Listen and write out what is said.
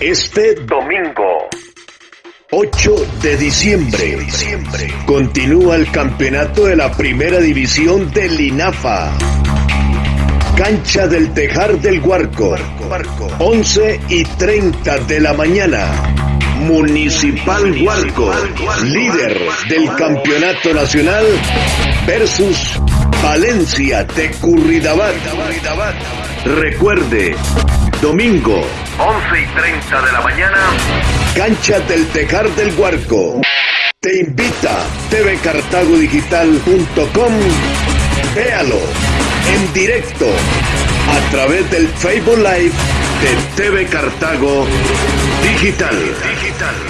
Este domingo. 8 de diciembre. Continúa el campeonato de la primera división del INAFA. Cancha del Tejar del Huarco. 11 y 30 de la mañana. Municipal Huarco, líder del campeonato nacional, versus Valencia de Curridabat. Recuerde, domingo, 11 y 30 de la mañana, cancha del Tejar del Huarco. Te invita tvcartagodigital.com. Véalo en directo a través del Facebook Live de TV Cartago Digital. Digital.